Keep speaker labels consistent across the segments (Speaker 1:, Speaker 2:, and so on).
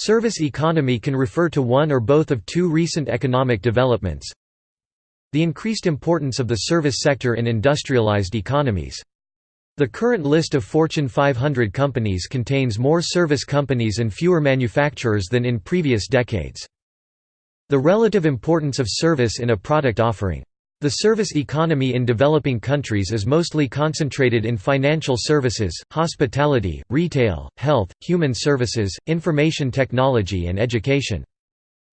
Speaker 1: Service economy can refer to one or both of two recent economic developments. The increased importance of the service sector in industrialized economies. The current list of Fortune 500 companies contains more service companies and fewer manufacturers than in previous decades. The relative importance of service in a product offering. The service economy in developing countries is mostly concentrated in financial services, hospitality, retail, health, human services, information technology and education.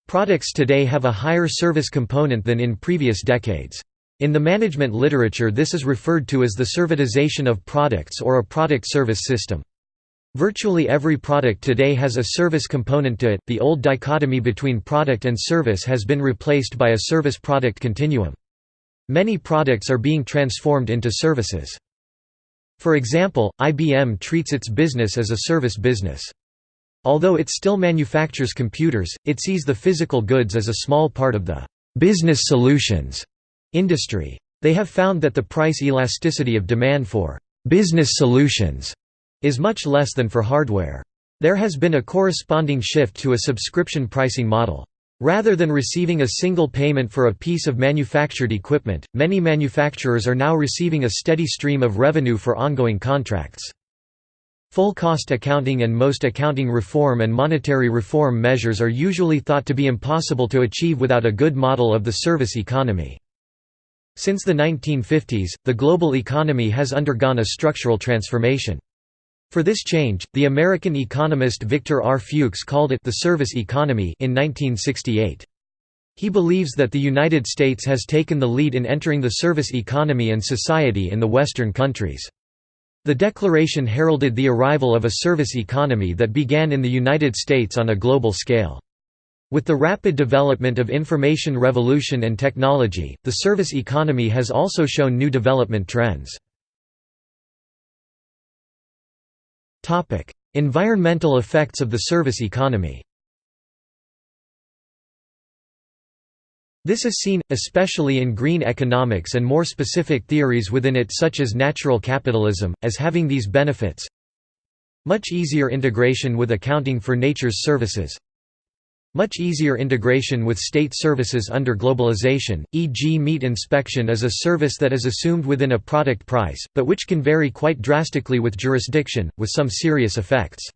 Speaker 1: Products today have a higher service component than in previous decades. In the management literature this is referred to as the servitization of products or a product-service system. Virtually every product today has a service component to it. The old dichotomy between product and service has been replaced by a service-product continuum. Many products are being transformed into services. For example, IBM treats its business as a service business. Although it still manufactures computers, it sees the physical goods as a small part of the business solutions industry. They have found that the price elasticity of demand for «business solutions» is much less than for hardware. There has been a corresponding shift to a subscription pricing model. Rather than receiving a single payment for a piece of manufactured equipment, many manufacturers are now receiving a steady stream of revenue for ongoing contracts. Full cost accounting and most accounting reform and monetary reform measures are usually thought to be impossible to achieve without a good model of the service economy. Since the 1950s, the global economy has undergone a structural transformation. For this change, the American economist Victor R. Fuchs called it the service economy in 1968. He believes that the United States has taken the lead in entering the service economy and society in the Western countries. The declaration heralded the arrival of a service economy that began in the United States on a global scale. With the rapid development of information revolution and technology, the service economy has also shown new development trends. Environmental effects of the service economy. This is seen, especially in green economics and more specific theories within it such as natural capitalism, as having these benefits. Much easier integration with accounting for nature's services much easier integration with state services under globalization, e.g. meat inspection is a service that is assumed within a product price, but which can vary quite drastically with jurisdiction, with some serious effects.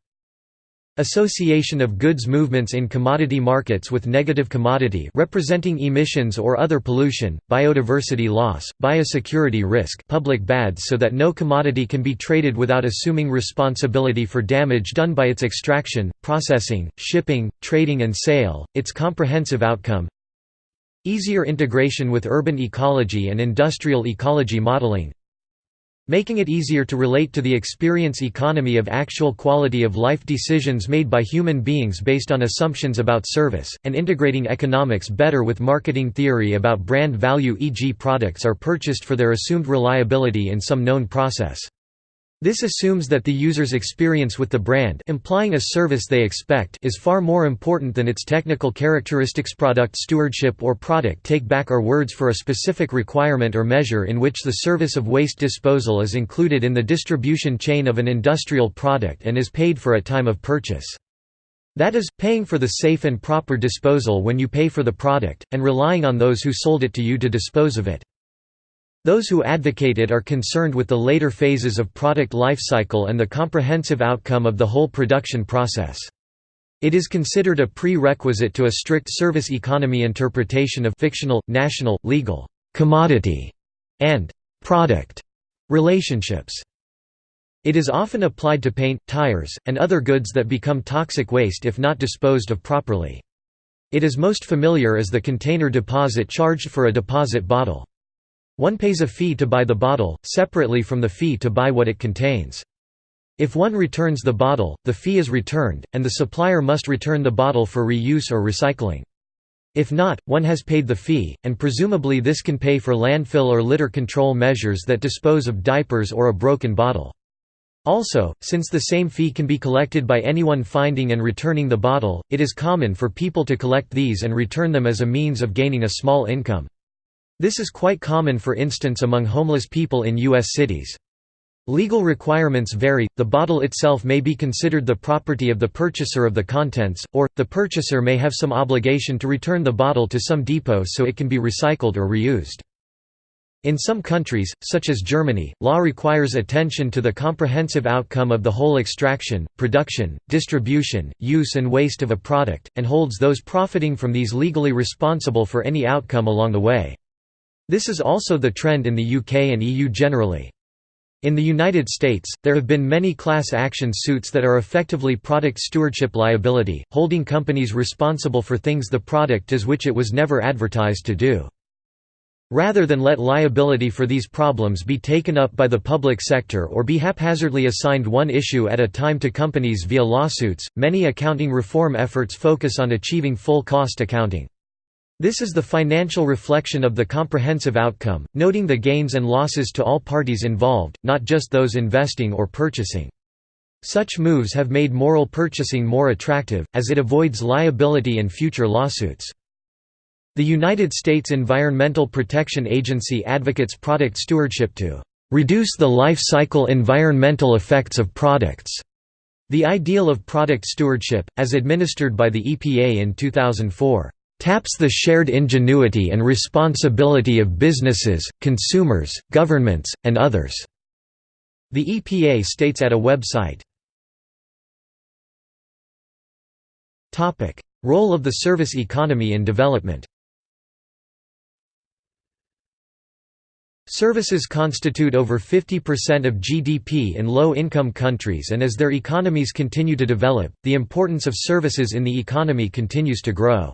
Speaker 1: Association of goods movements in commodity markets with negative commodity representing emissions or other pollution, biodiversity loss, biosecurity risk public bads so that no commodity can be traded without assuming responsibility for damage done by its extraction, processing, shipping, trading and sale, its comprehensive outcome. Easier integration with urban ecology and industrial ecology modeling making it easier to relate to the experience economy of actual quality of life decisions made by human beings based on assumptions about service, and integrating economics better with marketing theory about brand value e.g. products are purchased for their assumed reliability in some known process. This assumes that the user's experience with the brand implying a service they expect is far more important than its technical characteristics product stewardship or product take-back are words for a specific requirement or measure in which the service of waste disposal is included in the distribution chain of an industrial product and is paid for at time of purchase. That is, paying for the safe and proper disposal when you pay for the product, and relying on those who sold it to you to dispose of it. Those who advocate it are concerned with the later phases of product life cycle and the comprehensive outcome of the whole production process. It is considered a prerequisite to a strict service economy interpretation of fictional, national, legal, commodity, and product relationships. It is often applied to paint, tires, and other goods that become toxic waste if not disposed of properly. It is most familiar as the container deposit charged for a deposit bottle. One pays a fee to buy the bottle, separately from the fee to buy what it contains. If one returns the bottle, the fee is returned, and the supplier must return the bottle for reuse or recycling. If not, one has paid the fee, and presumably this can pay for landfill or litter control measures that dispose of diapers or a broken bottle. Also, since the same fee can be collected by anyone finding and returning the bottle, it is common for people to collect these and return them as a means of gaining a small income. This is quite common for instance among homeless people in U.S. cities. Legal requirements vary, the bottle itself may be considered the property of the purchaser of the contents, or, the purchaser may have some obligation to return the bottle to some depot so it can be recycled or reused. In some countries, such as Germany, law requires attention to the comprehensive outcome of the whole extraction, production, distribution, use and waste of a product, and holds those profiting from these legally responsible for any outcome along the way. This is also the trend in the UK and EU generally. In the United States, there have been many class action suits that are effectively product stewardship liability, holding companies responsible for things the product is which it was never advertised to do. Rather than let liability for these problems be taken up by the public sector or be haphazardly assigned one issue at a time to companies via lawsuits, many accounting reform efforts focus on achieving full cost accounting. This is the financial reflection of the comprehensive outcome, noting the gains and losses to all parties involved, not just those investing or purchasing. Such moves have made moral purchasing more attractive, as it avoids liability and future lawsuits. The United States Environmental Protection Agency advocates product stewardship to reduce the life cycle environmental effects of products. The ideal of product stewardship, as administered by the EPA in 2004, taps the shared ingenuity and responsibility of businesses, consumers, governments, and others." The EPA states at a website. Role of the service economy in development Services constitute over 50% of GDP in low-income countries and as their economies continue to develop, the importance of services in the economy continues to grow.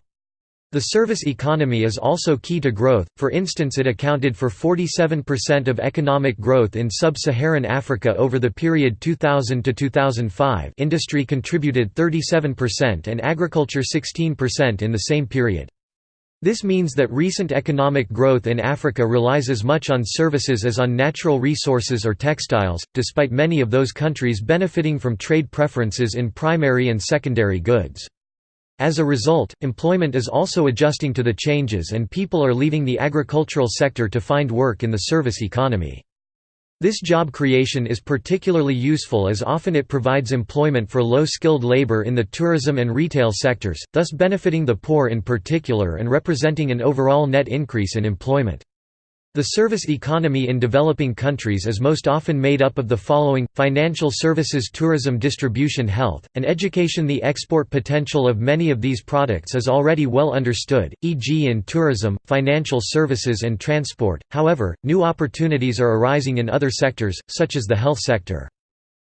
Speaker 1: The service economy is also key to growth, for instance it accounted for 47% of economic growth in sub-Saharan Africa over the period 2000 to 2005 industry contributed 37% and agriculture 16% in the same period. This means that recent economic growth in Africa relies as much on services as on natural resources or textiles, despite many of those countries benefiting from trade preferences in primary and secondary goods. As a result, employment is also adjusting to the changes and people are leaving the agricultural sector to find work in the service economy. This job creation is particularly useful as often it provides employment for low-skilled labor in the tourism and retail sectors, thus benefiting the poor in particular and representing an overall net increase in employment. The service economy in developing countries is most often made up of the following, financial services tourism distribution health, and education The export potential of many of these products is already well understood, e.g. in tourism, financial services and transport, however, new opportunities are arising in other sectors, such as the health sector.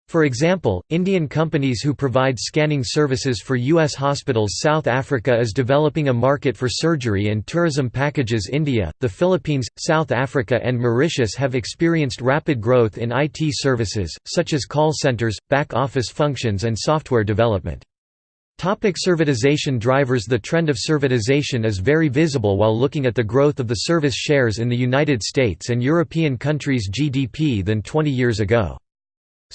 Speaker 1: For example, Indian companies who provide scanning services for U.S. hospitals South Africa is developing a market for surgery and tourism packages India, the Philippines, South Africa and Mauritius have experienced rapid growth in IT services, such as call centers, back-office functions and software development. Topic servitization drivers The trend of servitization is very visible while looking at the growth of the service shares in the United States and European countries' GDP than 20 years ago.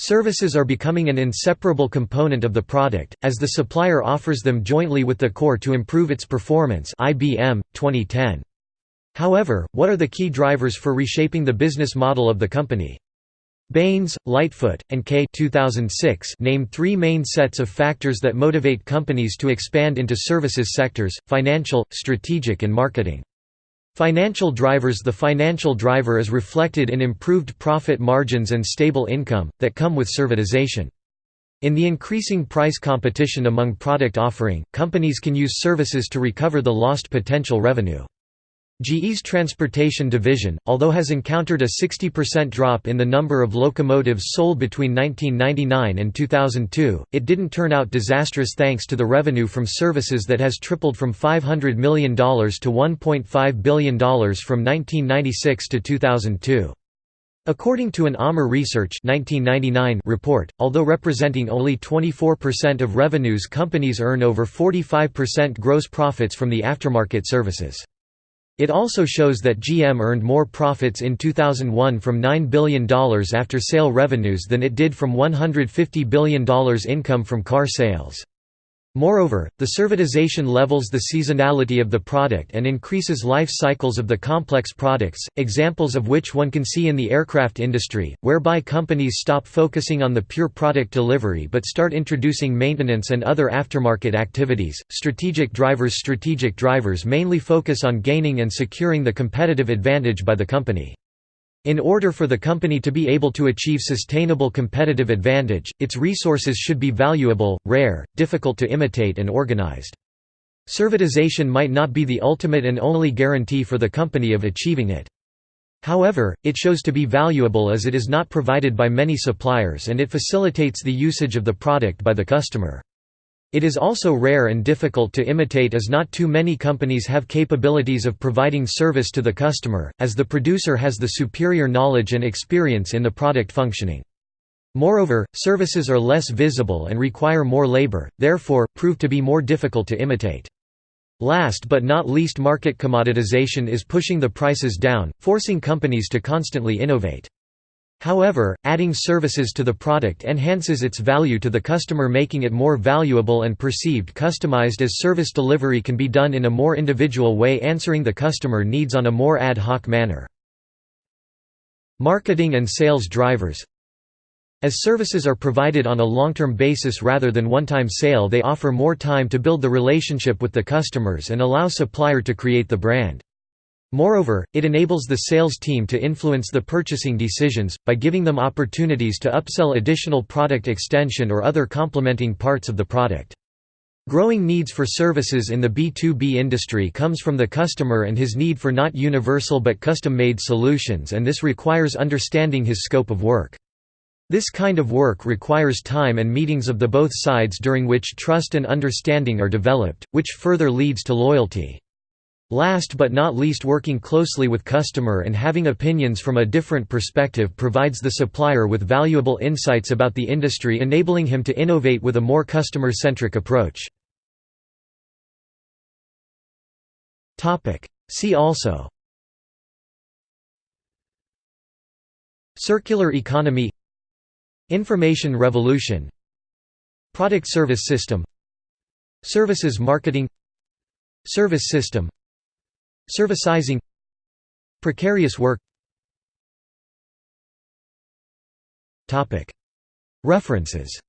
Speaker 1: Services are becoming an inseparable component of the product, as the supplier offers them jointly with the core to improve its performance IBM, 2010. However, what are the key drivers for reshaping the business model of the company? Baines, Lightfoot, and K 2006 name three main sets of factors that motivate companies to expand into services sectors, financial, strategic and marketing. Financial drivers The financial driver is reflected in improved profit margins and stable income, that come with servitization. In the increasing price competition among product offering, companies can use services to recover the lost potential revenue. GE's transportation division, although has encountered a 60% drop in the number of locomotives sold between 1999 and 2002, it didn't turn out disastrous thanks to the revenue from services that has tripled from $500 million to $1.5 billion from 1996 to 2002. According to an AMR Research 1999 report, although representing only 24% of revenues companies earn over 45% gross profits from the aftermarket services. It also shows that GM earned more profits in 2001 from $9 billion after sale revenues than it did from $150 billion income from car sales. Moreover, the servitization levels the seasonality of the product and increases life cycles of the complex products, examples of which one can see in the aircraft industry, whereby companies stop focusing on the pure product delivery but start introducing maintenance and other aftermarket activities. Strategic drivers Strategic drivers mainly focus on gaining and securing the competitive advantage by the company. In order for the company to be able to achieve sustainable competitive advantage, its resources should be valuable, rare, difficult to imitate and organized. Servitization might not be the ultimate and only guarantee for the company of achieving it. However, it shows to be valuable as it is not provided by many suppliers and it facilitates the usage of the product by the customer. It is also rare and difficult to imitate as not too many companies have capabilities of providing service to the customer, as the producer has the superior knowledge and experience in the product functioning. Moreover, services are less visible and require more labor, therefore, prove to be more difficult to imitate. Last but not least market commoditization is pushing the prices down, forcing companies to constantly innovate. However, adding services to the product enhances its value to the customer making it more valuable and perceived customized as service delivery can be done in a more individual way answering the customer needs on a more ad hoc manner. Marketing and sales drivers As services are provided on a long-term basis rather than one-time sale they offer more time to build the relationship with the customers and allow supplier to create the brand. Moreover, it enables the sales team to influence the purchasing decisions, by giving them opportunities to upsell additional product extension or other complementing parts of the product. Growing needs for services in the B2B industry comes from the customer and his need for not universal but custom-made solutions and this requires understanding his scope of work. This kind of work requires time and meetings of the both sides during which trust and understanding are developed, which further leads to loyalty. Last but not least working closely with customer and having opinions from a different perspective provides the supplier with valuable insights about the industry enabling him to innovate with a more customer-centric approach. See also. Circular economy. Information revolution. Product service system. Services marketing. Service system Servicizing Precarious work References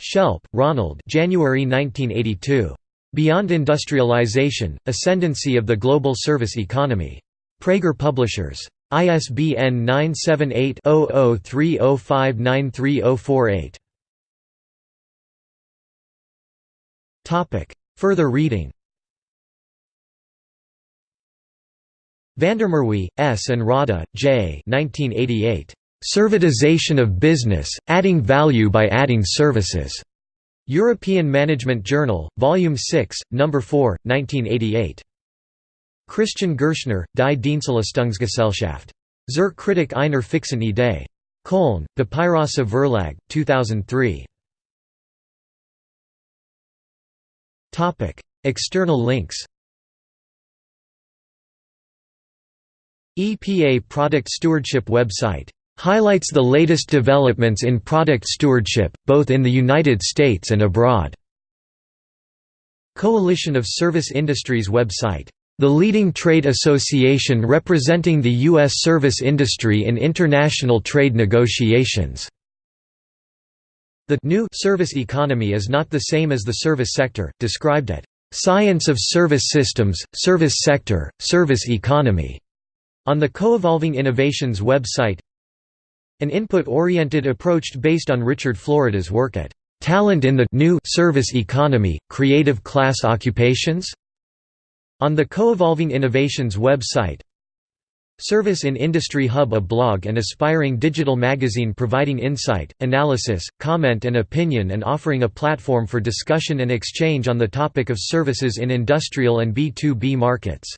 Speaker 1: Shelp, Ronald January 1982. Beyond Industrialization, Ascendancy of the Global Service Economy. Praeger Publishers. ISBN 978 0030593048. Further reading Vandermerwe, S. and Rada, J. 1988. Servitization of Business, Adding Value by Adding Services. European Management Journal, Volume 6, No. 4, 1988. Christian Gerschner, Die Dienstleistungsgesellschaft. Zur Kritik einer fixen Idee. Köln, Papyrus Verlag, 2003. External links EPA Product Stewardship website highlights the latest developments in product stewardship, both in the United States and abroad. Coalition of Service Industries website the leading trade association representing the U.S. service industry in international trade negotiations. The new service economy is not the same as the service sector, described at Science of Service Systems, Service Sector, Service Economy, on the Coevolving Innovations website. An input-oriented approach based on Richard Florida's work at Talent in the New Service Economy, Creative Class Occupations? On the Coevolving Innovations website Service in Industry Hub a blog and aspiring digital magazine providing insight, analysis, comment and opinion and offering a platform for discussion and exchange on the topic of services in industrial and B2B markets.